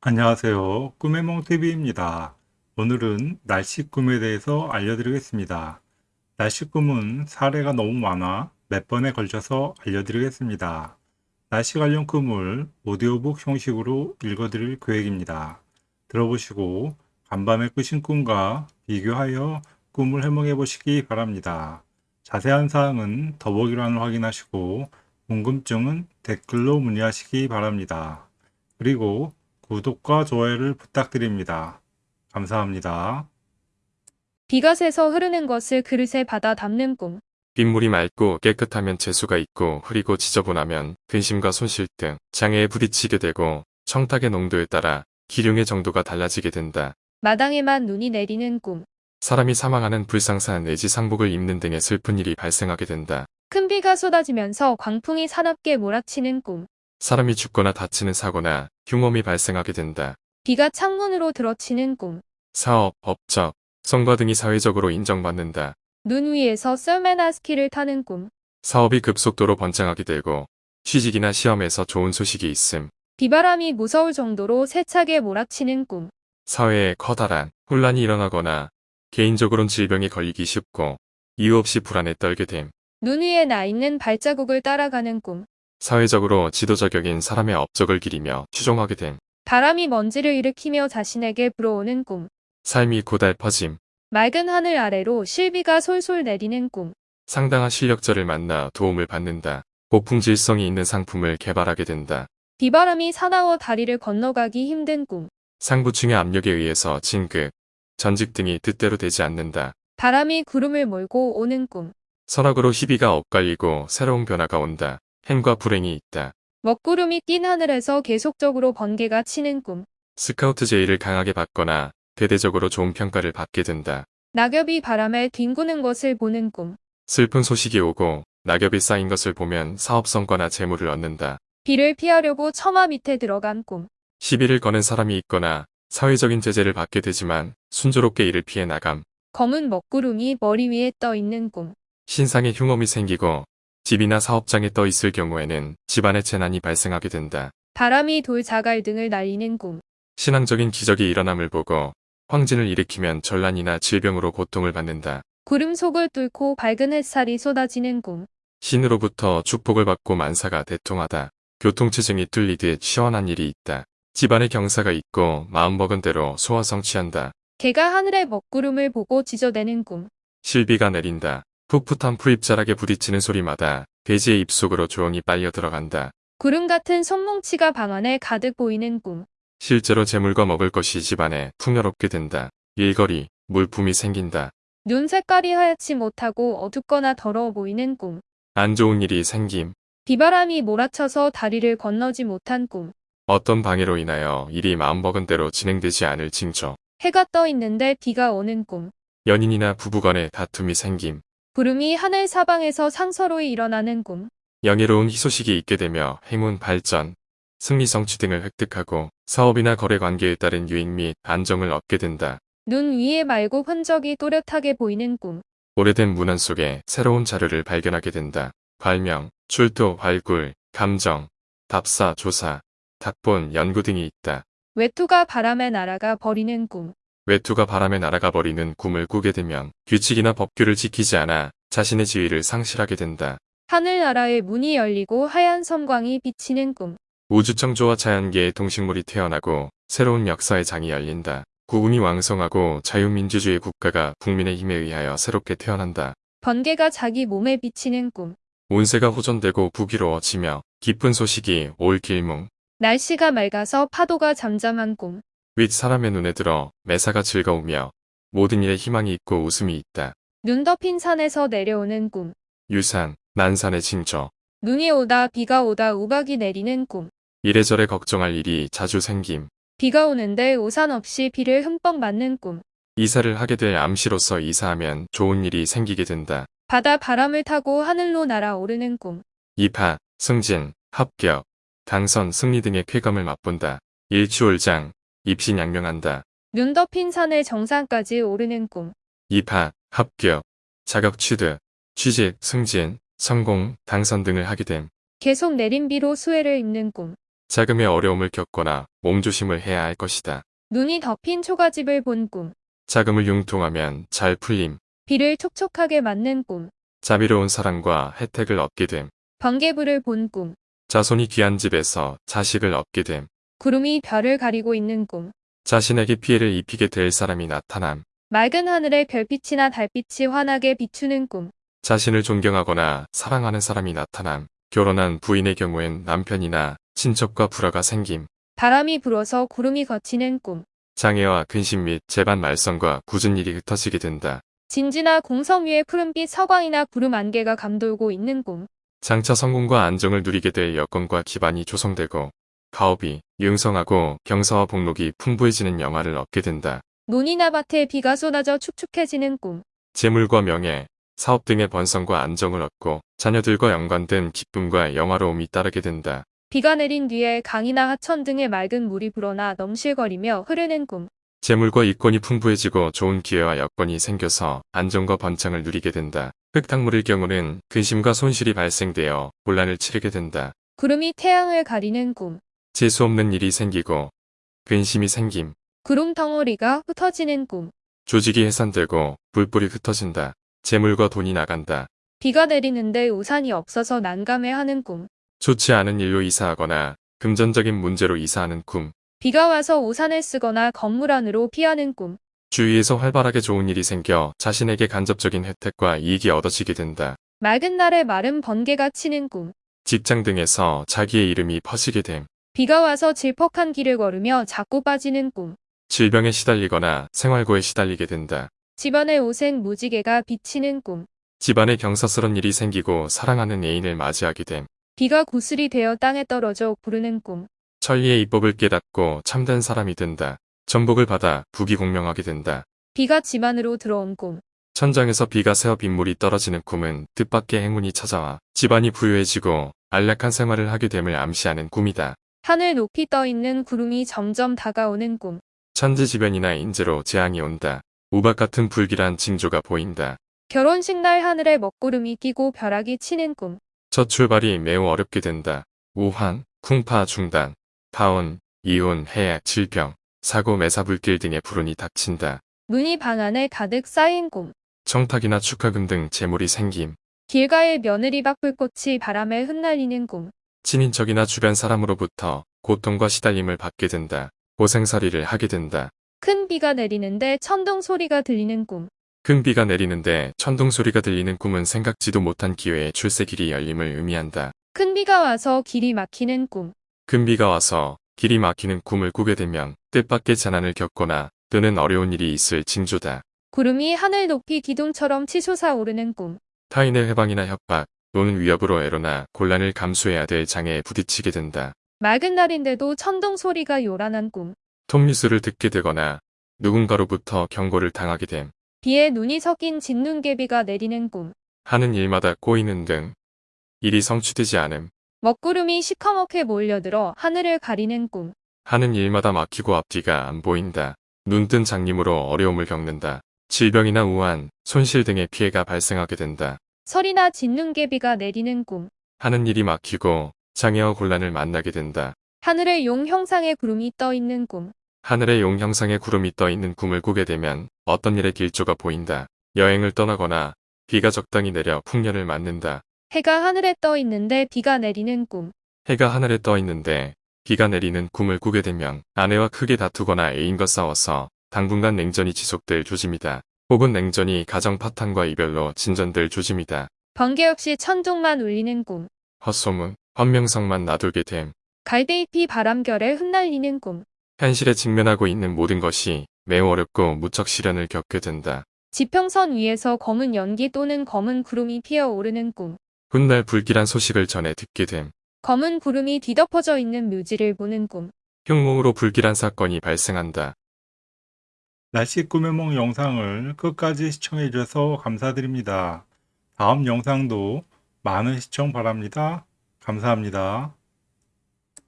안녕하세요. 꿈의 몽TV입니다. 오늘은 날씨 꿈에 대해서 알려드리겠습니다. 날씨 꿈은 사례가 너무 많아 몇 번에 걸쳐서 알려드리겠습니다. 날씨 관련 꿈을 오디오북 형식으로 읽어드릴 계획입니다. 들어보시고 간밤에 꾸신 꿈과 비교하여 꿈을 해몽해 보시기 바랍니다. 자세한 사항은 더보기란을 확인하시고 궁금증은 댓글로 문의하시기 바랍니다. 그리고 구독과 좋아요를 부탁드립니다. 감사합니다. 비가 새서 흐르는 것을 그릇에 받아 담는 꿈. 빗물이 맑고 깨끗하면 재수가 있고 흐리고 지저분하면 근심과 손실 등 장애에 부딪히게 되고 청탁의 농도에 따라 기륭의 정도가 달라지게 된다. 마당에만 눈이 내리는 꿈. 사람이 사망하는 불상사 내지 상복을 입는 등의 슬픈 일이 발생하게 된다. 큰 비가 쏟아지면서 광풍이 사납게 몰아치는 꿈. 사람이 죽거나 다치는 사고나 흉엄이 발생하게 된다. 비가 창문으로 들어치는 꿈. 사업, 법적, 성과 등이 사회적으로 인정받는다. 눈 위에서 썰매나 스키를 타는 꿈. 사업이 급속도로 번창하게 되고 취직이나 시험에서 좋은 소식이 있음. 비바람이 무서울 정도로 세차게 몰아치는 꿈. 사회에 커다란 혼란이 일어나거나 개인적으로는 질병에 걸리기 쉽고 이유 없이 불안에 떨게 됨. 눈 위에 나 있는 발자국을 따라가는 꿈. 사회적으로 지도자격인 사람의 업적을 기리며 추종하게 됨. 바람이 먼지를 일으키며 자신에게 불어오는 꿈. 삶이 고달퍼짐. 맑은 하늘 아래로 실비가 솔솔 내리는 꿈. 상당한 실력자를 만나 도움을 받는다. 고풍 질성이 있는 상품을 개발하게 된다. 비바람이 사나워 다리를 건너가기 힘든 꿈. 상부층의 압력에 의해서 진급, 전직 등이 뜻대로 되지 않는다. 바람이 구름을 몰고 오는 꿈. 선악으로 희비가 엇갈리고 새로운 변화가 온다. 행과 불행이 있다. 먹구름이 낀 하늘에서 계속적으로 번개가 치는 꿈. 스카우트 제의를 강하게 받거나 대대적으로 좋은 평가를 받게 된다. 낙엽이 바람에 뒹구는 것을 보는 꿈. 슬픈 소식이 오고 낙엽이 쌓인 것을 보면 사업 성과나 재물을 얻는다. 비를 피하려고 처마 밑에 들어간 꿈. 시비를 거는 사람이 있거나 사회적인 제재를 받게 되지만 순조롭게 이를 피해 나감. 검은 먹구름이 머리 위에 떠 있는 꿈. 신상에 흉엄이 생기고 집이나 사업장에 떠 있을 경우에는 집안의 재난이 발생하게 된다. 바람이 돌 자갈 등을 날리는 꿈. 신앙적인 기적이 일어남을 보고 황진을 일으키면 전란이나 질병으로 고통을 받는다. 구름 속을 뚫고 밝은 햇살이 쏟아지는 꿈. 신으로부터 축복을 받고 만사가 대통하다. 교통체증이 뚫리듯 시원한 일이 있다. 집안에 경사가 있고 마음먹은 대로 소화 성취한다. 개가 하늘의 먹구름을 보고 지저대는 꿈. 실비가 내린다. 풋풋한 풀잎자락에 부딪히는 소리마다 돼지의 입속으로 조용히 빨려 들어간다. 구름 같은 손뭉치가 방 안에 가득 보이는 꿈. 실제로 재물과 먹을 것이 집안에 풍요롭게 된다. 일거리, 물품이 생긴다. 눈 색깔이 하얗지 못하고 어둡거나 더러워 보이는 꿈. 안 좋은 일이 생김. 비바람이 몰아쳐서 다리를 건너지 못한 꿈. 어떤 방해로 인하여 일이 마음먹은 대로 진행되지 않을 징조. 해가 떠 있는데 비가 오는 꿈. 연인이나 부부간의 다툼이 생김. 구름이 하늘 사방에서 상서로이 일어나는 꿈. 영예로운 희소식이 있게 되며 행운 발전, 승리 성취 등을 획득하고 사업이나 거래 관계에 따른 유익 및 안정을 얻게 된다. 눈 위에 맑고 흔적이 또렷하게 보이는 꿈. 오래된 문안 속에 새로운 자료를 발견하게 된다. 발명, 출토, 발굴, 감정, 답사, 조사, 탁본, 연구 등이 있다. 외투가 바람에 날아가 버리는 꿈. 외투가 바람에 날아가 버리는 꿈을 꾸게 되면 규칙이나 법규를 지키지 않아 자신의 지위를 상실하게 된다. 하늘나라의 문이 열리고 하얀 섬광이 비치는 꿈. 우주청조와 자연계의 동식물이 태어나고 새로운 역사의 장이 열린다. 국운이 왕성하고 자유민주주의 국가가 국민의 힘에 의하여 새롭게 태어난다. 번개가 자기 몸에 비치는 꿈. 운세가 호전되고 부귀로워지며 기쁜 소식이 올 길몽. 날씨가 맑아서 파도가 잠잠한 꿈. 윗 사람의 눈에 들어 매사가 즐거우며 모든 일에 희망이 있고 웃음이 있다. 눈 덮인 산에서 내려오는 꿈. 유산, 난산의 징조. 눈이 오다 비가 오다 우박이 내리는 꿈. 이래저래 걱정할 일이 자주 생김. 비가 오는데 우산 없이 비를 흠뻑 맞는 꿈. 이사를 하게 될 암시로서 이사하면 좋은 일이 생기게 된다. 바다 바람을 타고 하늘로 날아오르는 꿈. 입학, 승진, 합격, 당선, 승리 등의 쾌감을 맛본다. 일취월장, 입신양명한다. 눈 덮인 산의 정상까지 오르는 꿈. 입학, 합격, 자격 취득, 취직, 승진, 성공, 당선 등을 하게 됨. 계속 내린 비로 수해를 입는 꿈. 자금의 어려움을 겪거나 몸조심을 해야 할 것이다. 눈이 덮인 초가집을 본 꿈. 자금을 융통하면 잘 풀림, 비를 촉촉하게 맞는 꿈. 자비로운 사랑과 혜택을 얻게 됨, 번개불을 본 꿈. 자손이 귀한 집에서 자식을 얻게 됨, 구름이 별을 가리고 있는 꿈. 자신에게 피해를 입히게 될 사람이 나타남, 맑은 하늘에 별빛이나 달빛이 환하게 비추는 꿈. 자신을 존경하거나 사랑하는 사람이 나타남, 결혼한 부인의 경우엔 남편이나 친척과 불화가 생김, 바람이 불어서 구름이 걷히는 꿈. 장애와 근심 및 재반 말썽과 굳은 일이 흩어지게 된다. 진지나 공성 위에 푸른빛 서광이나 구름 안개가 감돌고 있는 꿈. 장차 성공과 안정을 누리게 될 여건과 기반이 조성되고 가업이 융성하고 경사와 복록이 풍부해지는 영화를 얻게 된다. 논이나 밭에 비가 쏟아져 축축해지는 꿈. 재물과 명예, 사업 등의 번성과 안정을 얻고 자녀들과 연관된 기쁨과 영화로움이 따르게 된다. 비가 내린 뒤에 강이나 하천 등의 맑은 물이 불어나 넘실거리며 흐르는 꿈. 재물과 이권이 풍부해지고 좋은 기회와 여건이 생겨서 안정과 번창을 누리게 된다. 흙탕물일 경우는 근심과 손실이 발생되어 곤란을 치르게 된다. 구름이 태양을 가리는 꿈. 재수 없는 일이 생기고 근심이 생김, 구름 덩어리가 흩어지는 꿈. 조직이 해산되고 불불이 흩어진다. 재물과 돈이 나간다. 비가 내리는데 우산이 없어서 난감해하는 꿈. 좋지 않은 일로 이사하거나 금전적인 문제로 이사하는 꿈. 비가 와서 우산을 쓰거나 건물 안으로 피하는 꿈. 주위에서 활발하게 좋은 일이 생겨 자신에게 간접적인 혜택과 이익이 얻어지게 된다. 맑은 날에 마른 번개가 치는 꿈. 직장 등에서 자기의 이름이 퍼지게 됨. 비가 와서 질퍽한 길을 걸으며 자꾸 빠지는 꿈. 질병에 시달리거나 생활고에 시달리게 된다. 집안의 오색 무지개가 비치는 꿈. 집안에 경사스런 일이 생기고 사랑하는 애인을 맞이하게 됨. 비가 구슬이 되어 땅에 떨어져 구르는 꿈. 천리의 이법을 깨닫고 참된 사람이 된다. 전복을 받아 북이 공명하게 된다. 비가 집 안으로 들어온 꿈. 천장에서 비가 새어 빗물이 떨어지는 꿈은 뜻밖의 행운이 찾아와 집안이 부유해지고 안락한 생활을 하게 됨을 암시하는 꿈이다. 하늘 높이 떠 있는 구름이 점점 다가오는 꿈. 천지지변이나 인재로 재앙이 온다. 우박 같은 불길한 징조가 보인다. 결혼식 날 하늘에 먹구름이 끼고 벼락이 치는 꿈. 첫 출발이 매우 어렵게 된다. 우환, 쿵파 중단, 파혼, 이혼, 해약, 질병, 사고, 매사, 불길 등의 불운이 닥친다. 눈이 방 안에 가득 쌓인 꿈. 청탁이나 축하금 등 재물이 생김, 길가에 며느리 박 불꽃이 바람에 흩날리는 꿈. 친인척이나 주변 사람으로부터 고통과 시달림을 받게 된다. 고생살이를 하게 된다. 큰 비가 내리는데 천둥 소리가 들리는 꿈. 큰 비가 내리는데 천둥 소리가 들리는 꿈은 생각지도 못한 기회에 출세길이 열림을 의미한다. 큰 비가 와서 길이 막히는 꿈. 큰 비가 와서 길이 막히는 꿈을 꾸게 되면 뜻밖의 재난을 겪거나 또는 어려운 일이 있을 징조다. 구름이 하늘 높이 기둥처럼 치솟아 오르는 꿈. 타인의 해방이나 협박 또는 위협으로 애로나 곤란을 감수해야 될 장애에 부딪히게 된다. 맑은 날인데도 천둥 소리가 요란한 꿈. 톱니수를 듣게 되거나 누군가로부터 경고를 당하게 됨. 비에 눈이 섞인 진눈개비가 내리는 꿈. 하는 일마다 꼬이는 등 일이 성취되지 않음. 먹구름이 시커멓게 몰려들어 하늘을 가리는 꿈. 하는 일마다 막히고 앞뒤가 안 보인다. 눈뜬 장님으로 어려움을 겪는다. 질병이나 우한, 손실 등의 피해가 발생하게 된다. 설이나 진눈개비가 내리는 꿈. 하는 일이 막히고 장애와 곤란을 만나게 된다. 하늘에 용 형상의 구름이 떠 있는 꿈. 하늘에 용 형상의 구름이 떠 있는 꿈을 꾸게 되면 어떤 일의 길조가 보인다. 여행을 떠나거나 비가 적당히 내려 풍년을 맞는다. 해가 하늘에 떠 있는데 비가 내리는 꿈. 해가 하늘에 떠 있는데 비가 내리는 꿈을 꾸게 되면 아내와 크게 다투거나 애인과 싸워서 당분간 냉전이 지속될 조짐이다. 혹은 냉전이 가정 파탄과 이별로 진전될 조짐이다. 번개 없이 천둥만 울리는 꿈. 헛소문, 헌명성만 놔두게 됨. 갈대잎이 바람결에 흩날리는 꿈. 현실에 직면하고 있는 모든 것이 매우 어렵고 무척 시련을 겪게 된다. 지평선 위에서 검은 연기 또는 검은 구름이 피어오르는 꿈. 훗날 불길한 소식을 전해 듣게 됨. 검은 구름이 뒤덮어져 있는 묘지를 보는 꿈. 흉몽으로 불길한 사건이 발생한다. 날씨 꿈의梦 영상을 끝까지 시청해 주셔서 감사드립니다. 다음 영상도 많은 시청 바랍니다. 감사합니다.